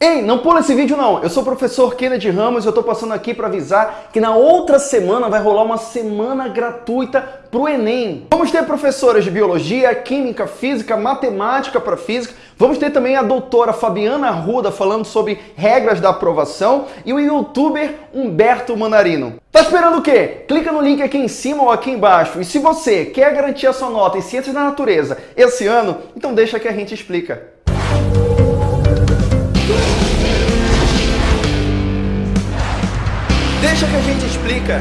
Ei, não pula esse vídeo não. Eu sou o professor Kennedy Ramos e eu tô passando aqui para avisar que na outra semana vai rolar uma semana gratuita pro Enem. Vamos ter professoras de biologia, química, física, matemática para física. Vamos ter também a doutora Fabiana Arruda falando sobre regras da aprovação e o youtuber Humberto Manarino. Tá esperando o quê? Clica no link aqui em cima ou aqui embaixo. E se você quer garantir a sua nota em Ciências da Natureza esse ano, então deixa que a gente explica. Deixa que a gente explica.